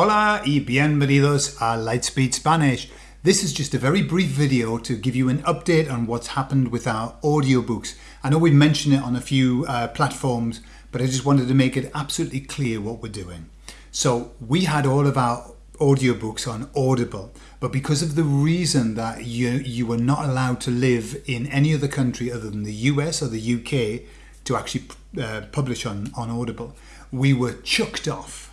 Hola y bienvenidos a Lightspeed Spanish. This is just a very brief video to give you an update on what's happened with our audiobooks. I know we've mentioned it on a few uh, platforms, but I just wanted to make it absolutely clear what we're doing. So we had all of our audiobooks on Audible, but because of the reason that you, you were not allowed to live in any other country other than the US or the UK to actually uh, publish on, on Audible, we were chucked off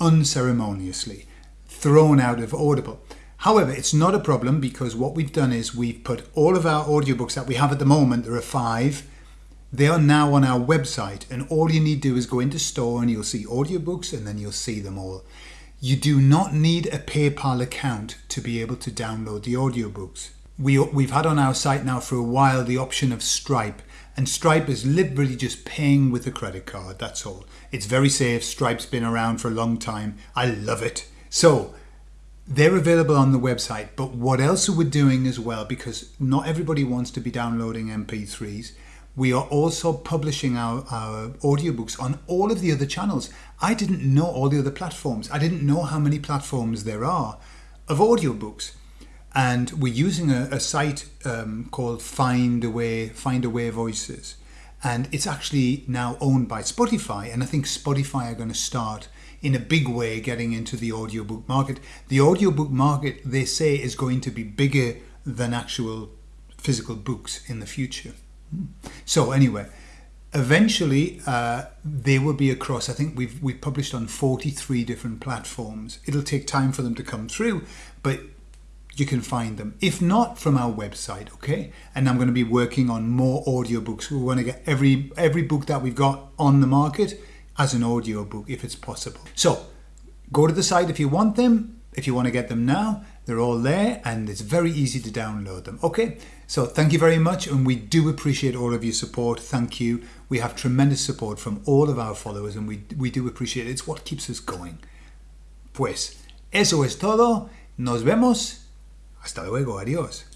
unceremoniously thrown out of Audible. However, it's not a problem because what we've done is we've put all of our audiobooks that we have at the moment, there are five, they are now on our website and all you need to do is go into store and you'll see audiobooks and then you'll see them all. You do not need a PayPal account to be able to download the audiobooks. We, we've had on our site now for a while the option of Stripe and Stripe is literally just paying with a credit card, that's all. It's very safe, Stripe's been around for a long time, I love it. So they're available on the website, but what else are we doing as well, because not everybody wants to be downloading MP3s, we are also publishing our, our audiobooks on all of the other channels. I didn't know all the other platforms. I didn't know how many platforms there are of audiobooks and we're using a, a site um, called Findaway Find Away Voices, and it's actually now owned by Spotify. And I think Spotify are going to start in a big way getting into the audiobook market. The audiobook market, they say, is going to be bigger than actual physical books in the future. So anyway, eventually uh, they will be across. I think we've we've published on 43 different platforms. It'll take time for them to come through, but you can find them. If not, from our website, okay? And I'm going to be working on more audiobooks. We want to get every every book that we've got on the market as an audiobook if it's possible. So go to the site if you want them. If you want to get them now, they're all there and it's very easy to download them. Okay, so thank you very much and we do appreciate all of your support. Thank you. We have tremendous support from all of our followers and we, we do appreciate it. It's what keeps us going. Pues, eso es todo. Nos vemos Hasta luego, adiós.